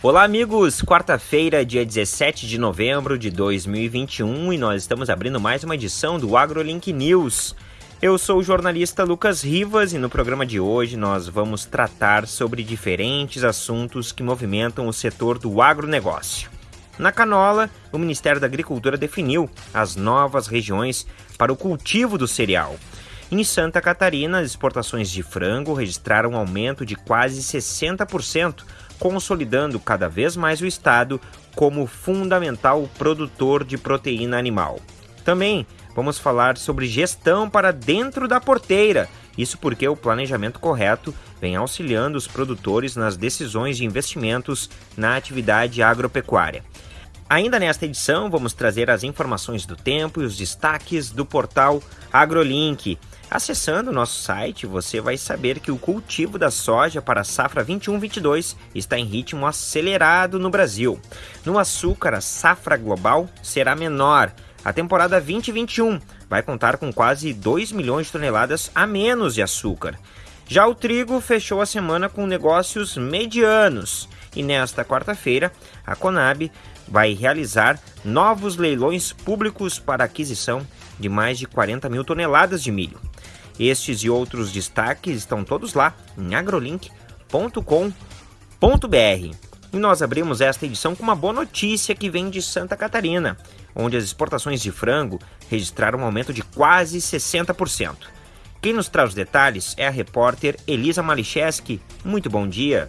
Olá, amigos! Quarta-feira, dia 17 de novembro de 2021 e nós estamos abrindo mais uma edição do AgroLink News. Eu sou o jornalista Lucas Rivas e no programa de hoje nós vamos tratar sobre diferentes assuntos que movimentam o setor do agronegócio. Na canola, o Ministério da Agricultura definiu as novas regiões para o cultivo do cereal. Em Santa Catarina, as exportações de frango registraram um aumento de quase 60%, consolidando cada vez mais o estado como fundamental produtor de proteína animal. Também vamos falar sobre gestão para dentro da porteira. Isso porque o planejamento correto vem auxiliando os produtores nas decisões de investimentos na atividade agropecuária. Ainda nesta edição, vamos trazer as informações do tempo e os destaques do portal AgroLink. Acessando o nosso site, você vai saber que o cultivo da soja para a safra 21-22 está em ritmo acelerado no Brasil. No açúcar, a safra global será menor. A temporada 2021 vai contar com quase 2 milhões de toneladas a menos de açúcar. Já o trigo fechou a semana com negócios medianos. E nesta quarta-feira, a Conab vai realizar novos leilões públicos para aquisição de mais de 40 mil toneladas de milho. Estes e outros destaques estão todos lá em agrolink.com.br. E nós abrimos esta edição com uma boa notícia que vem de Santa Catarina, onde as exportações de frango registraram um aumento de quase 60%. Quem nos traz os detalhes é a repórter Elisa Malicheski. Muito bom dia.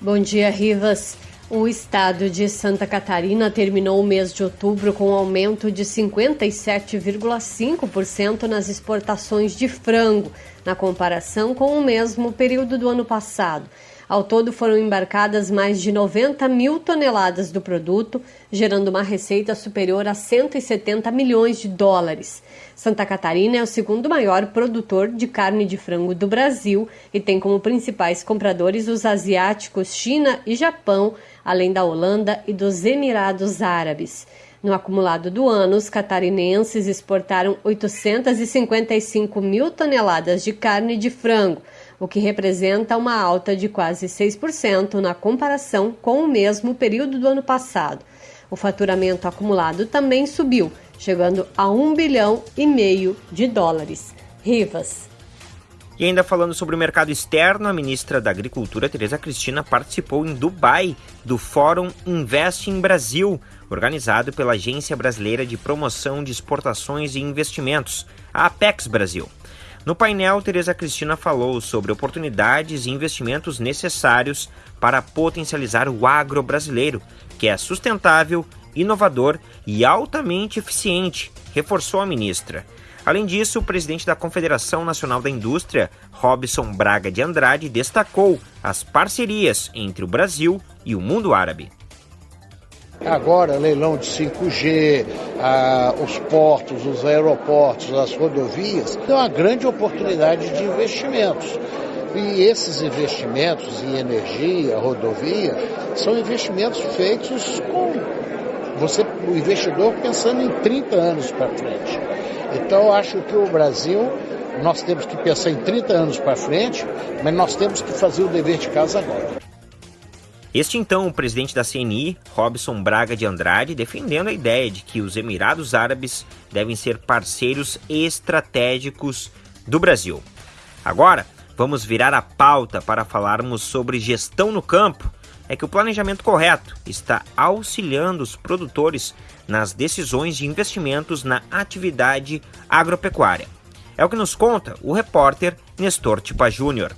Bom dia, Rivas. O estado de Santa Catarina terminou o mês de outubro com um aumento de 57,5% nas exportações de frango, na comparação com o mesmo período do ano passado. Ao todo foram embarcadas mais de 90 mil toneladas do produto, gerando uma receita superior a 170 milhões de dólares. Santa Catarina é o segundo maior produtor de carne de frango do Brasil e tem como principais compradores os asiáticos China e Japão, além da Holanda e dos Emirados Árabes. No acumulado do ano, os catarinenses exportaram 855 mil toneladas de carne de frango o que representa uma alta de quase 6% na comparação com o mesmo período do ano passado. O faturamento acumulado também subiu, chegando a 1 bilhão e meio de dólares. Rivas. E ainda falando sobre o mercado externo, a ministra da Agricultura, Tereza Cristina, participou em Dubai do Fórum Invest em Brasil, organizado pela Agência Brasileira de Promoção de Exportações e Investimentos, a Apex Brasil. No painel, Tereza Cristina falou sobre oportunidades e investimentos necessários para potencializar o agro brasileiro, que é sustentável, inovador e altamente eficiente, reforçou a ministra. Além disso, o presidente da Confederação Nacional da Indústria, Robson Braga de Andrade, destacou as parcerias entre o Brasil e o mundo árabe. Agora, leilão de 5G, ah, os portos, os aeroportos, as rodovias, é uma grande oportunidade de investimentos. E esses investimentos em energia, rodovia, são investimentos feitos com você, o investidor pensando em 30 anos para frente. Então, acho que o Brasil, nós temos que pensar em 30 anos para frente, mas nós temos que fazer o dever de casa agora. Este então, o presidente da CNI, Robson Braga de Andrade, defendendo a ideia de que os Emirados Árabes devem ser parceiros estratégicos do Brasil. Agora, vamos virar a pauta para falarmos sobre gestão no campo. É que o planejamento correto está auxiliando os produtores nas decisões de investimentos na atividade agropecuária. É o que nos conta o repórter Nestor Tipa Júnior.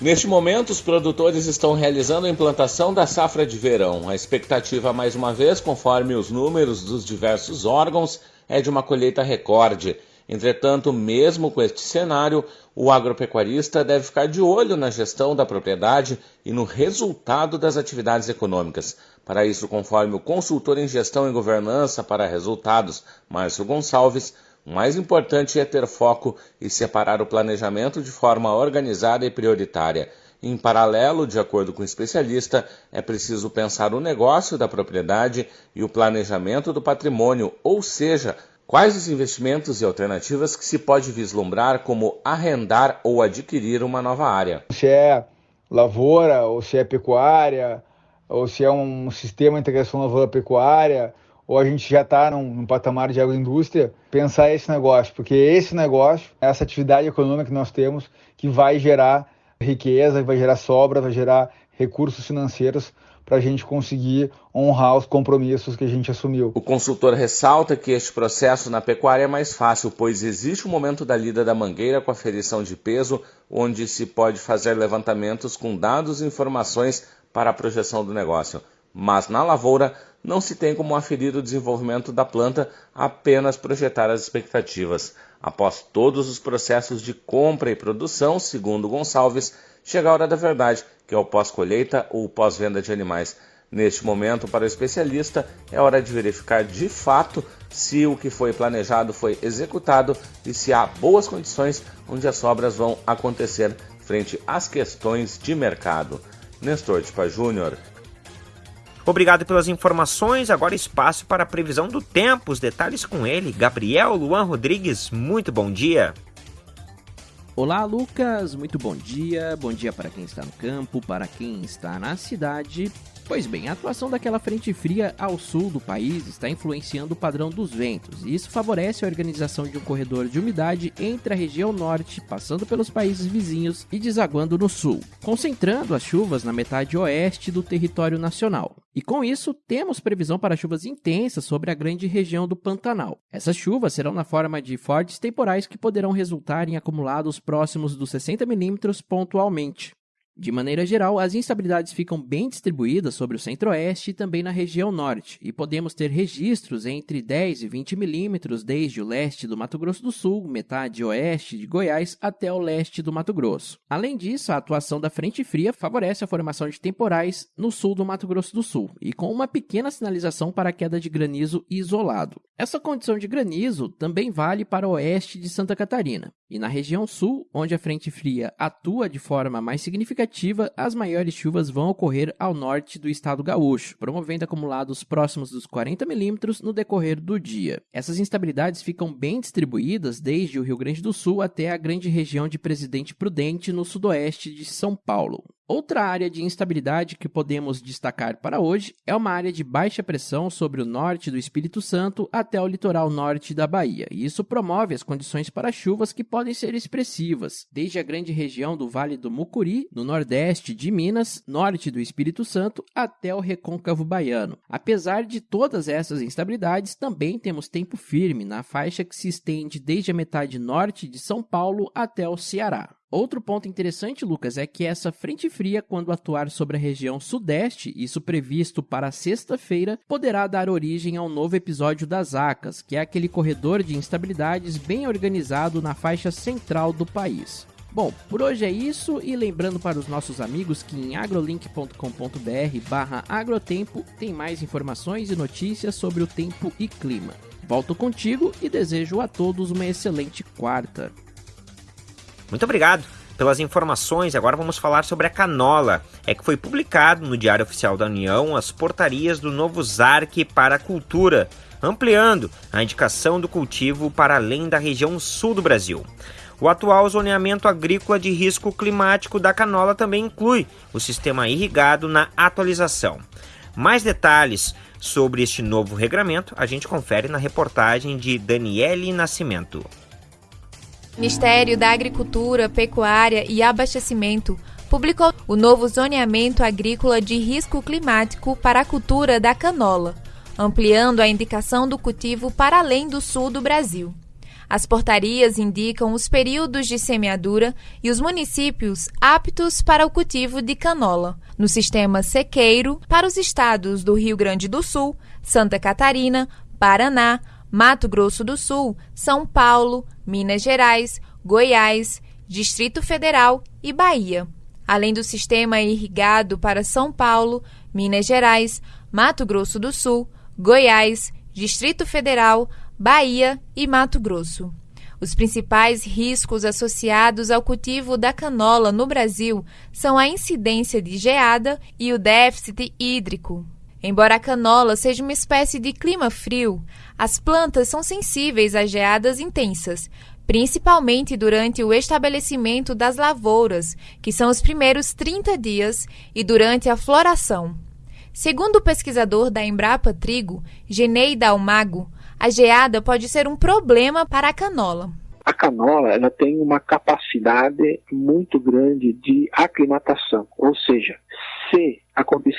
Neste momento, os produtores estão realizando a implantação da safra de verão. A expectativa, mais uma vez, conforme os números dos diversos órgãos, é de uma colheita recorde. Entretanto, mesmo com este cenário, o agropecuarista deve ficar de olho na gestão da propriedade e no resultado das atividades econômicas. Para isso, conforme o consultor em gestão e governança para resultados, Márcio Gonçalves, o mais importante é ter foco e separar o planejamento de forma organizada e prioritária. Em paralelo, de acordo com o especialista, é preciso pensar o negócio da propriedade e o planejamento do patrimônio, ou seja, quais os investimentos e alternativas que se pode vislumbrar como arrendar ou adquirir uma nova área. É lavoura, ou se é pecuária, ou se é um sistema de integração lavoura-pecuária, ou a gente já está num, num, patamar de agroindústria, pensar esse negócio, porque esse negócio, essa atividade econômica que nós temos, que vai gerar riqueza, vai gerar sobra, vai gerar recursos financeiros para a gente conseguir honrar os compromissos que a gente assumiu. O consultor ressalta que este processo na pecuária é mais fácil, pois existe o um momento da lida da mangueira com a ferição de peso, onde se pode fazer levantamentos com dados e informações para a projeção do negócio. Mas na lavoura não se tem como aferir o desenvolvimento da planta, apenas projetar as expectativas. Após todos os processos de compra e produção, segundo Gonçalves, chega a hora da verdade, que é o pós-colheita ou pós-venda de animais. Neste momento, para o especialista, é hora de verificar de fato se o que foi planejado foi executado e se há boas condições onde as obras vão acontecer frente às questões de mercado. Nestor Tipa Júnior, Obrigado pelas informações. Agora espaço para a previsão do tempo. Os detalhes com ele, Gabriel Luan Rodrigues. Muito bom dia. Olá, Lucas. Muito bom dia. Bom dia para quem está no campo, para quem está na cidade Pois bem, a atuação daquela frente fria ao sul do país está influenciando o padrão dos ventos, e isso favorece a organização de um corredor de umidade entre a região norte, passando pelos países vizinhos e desaguando no sul, concentrando as chuvas na metade oeste do território nacional. E com isso, temos previsão para chuvas intensas sobre a grande região do Pantanal. Essas chuvas serão na forma de fortes temporais que poderão resultar em acumulados próximos dos 60 milímetros pontualmente. De maneira geral, as instabilidades ficam bem distribuídas sobre o centro-oeste e também na região norte, e podemos ter registros entre 10 e 20 milímetros desde o leste do Mato Grosso do Sul, metade oeste de Goiás, até o leste do Mato Grosso. Além disso, a atuação da frente fria favorece a formação de temporais no sul do Mato Grosso do Sul, e com uma pequena sinalização para queda de granizo isolado. Essa condição de granizo também vale para o oeste de Santa Catarina. E na região sul, onde a frente fria atua de forma mais significativa, as maiores chuvas vão ocorrer ao norte do estado gaúcho, promovendo acumulados próximos dos 40 milímetros no decorrer do dia. Essas instabilidades ficam bem distribuídas desde o Rio Grande do Sul até a grande região de Presidente Prudente no sudoeste de São Paulo. Outra área de instabilidade que podemos destacar para hoje é uma área de baixa pressão sobre o norte do Espírito Santo até o litoral norte da Bahia, e isso promove as condições para chuvas que podem ser expressivas, desde a grande região do Vale do Mucuri, no nordeste de Minas, norte do Espírito Santo, até o recôncavo baiano. Apesar de todas essas instabilidades, também temos tempo firme na faixa que se estende desde a metade norte de São Paulo até o Ceará. Outro ponto interessante, Lucas, é que essa frente fria, quando atuar sobre a região sudeste, isso previsto para sexta-feira, poderá dar origem a um novo episódio das ACAS, que é aquele corredor de instabilidades bem organizado na faixa central do país. Bom, por hoje é isso e lembrando para os nossos amigos que em agrolink.com.br barra agrotempo tem mais informações e notícias sobre o tempo e clima. Volto contigo e desejo a todos uma excelente quarta. Muito obrigado pelas informações. Agora vamos falar sobre a canola. É que foi publicado no Diário Oficial da União as portarias do novo ZARC para a cultura, ampliando a indicação do cultivo para além da região sul do Brasil. O atual zoneamento agrícola de risco climático da canola também inclui o sistema irrigado na atualização. Mais detalhes sobre este novo regramento a gente confere na reportagem de Daniele Nascimento. Ministério da Agricultura, Pecuária e Abastecimento publicou o novo zoneamento agrícola de risco climático para a cultura da canola, ampliando a indicação do cultivo para além do sul do Brasil. As portarias indicam os períodos de semeadura e os municípios aptos para o cultivo de canola, no sistema sequeiro para os estados do Rio Grande do Sul, Santa Catarina, Paraná, Mato Grosso do Sul, São Paulo, Minas Gerais, Goiás, Distrito Federal e Bahia, além do sistema irrigado para São Paulo, Minas Gerais, Mato Grosso do Sul, Goiás, Distrito Federal, Bahia e Mato Grosso. Os principais riscos associados ao cultivo da canola no Brasil são a incidência de geada e o déficit hídrico. Embora a canola seja uma espécie de clima frio, as plantas são sensíveis a geadas intensas, principalmente durante o estabelecimento das lavouras, que são os primeiros 30 dias, e durante a floração. Segundo o pesquisador da Embrapa Trigo, Genei Dalmago, a geada pode ser um problema para a canola. A canola ela tem uma capacidade muito grande de aclimatação, ou seja,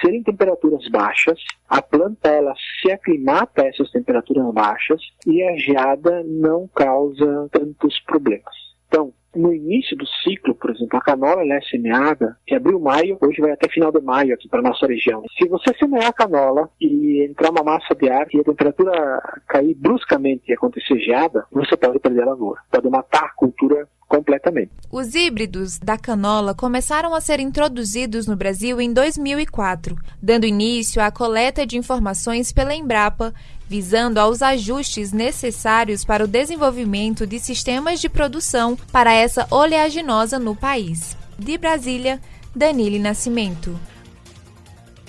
se acontecerem temperaturas baixas, a planta ela se aclimata a essas temperaturas baixas e a geada não causa tantos problemas. Então, no início do ciclo, por exemplo, a canola é semeada em abril, maio, hoje vai até final de maio aqui para nossa região. Se você semear a canola e entrar uma massa de ar e a temperatura cair bruscamente e acontecer geada, você pode perder a lavoura, pode matar a cultura completamente. Os híbridos da canola começaram a ser introduzidos no Brasil em 2004, dando início à coleta de informações pela Embrapa, visando aos ajustes necessários para o desenvolvimento de sistemas de produção para essa oleaginosa no país. De Brasília, Danile Nascimento.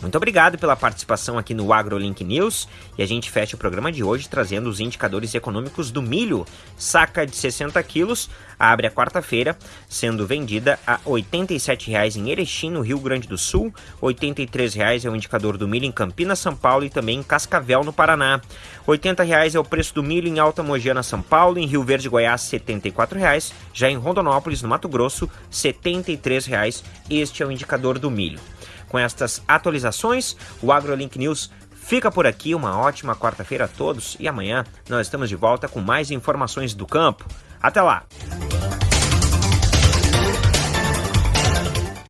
Muito obrigado pela participação aqui no AgroLink News e a gente fecha o programa de hoje trazendo os indicadores econômicos do milho. Saca de 60 quilos abre a quarta-feira, sendo vendida a R$ 87,00 em Erechim, no Rio Grande do Sul, R$ 83,00 é o indicador do milho em Campinas, São Paulo e também em Cascavel, no Paraná. R$ 80,00 é o preço do milho em Alta Mogiana, São Paulo, em Rio Verde, Goiás, R$ 74,00, já em Rondonópolis, no Mato Grosso, R$ 73,00. Este é o indicador do milho. Com estas atualizações, o AgroLink News fica por aqui. Uma ótima quarta-feira a todos e amanhã nós estamos de volta com mais informações do campo. Até lá!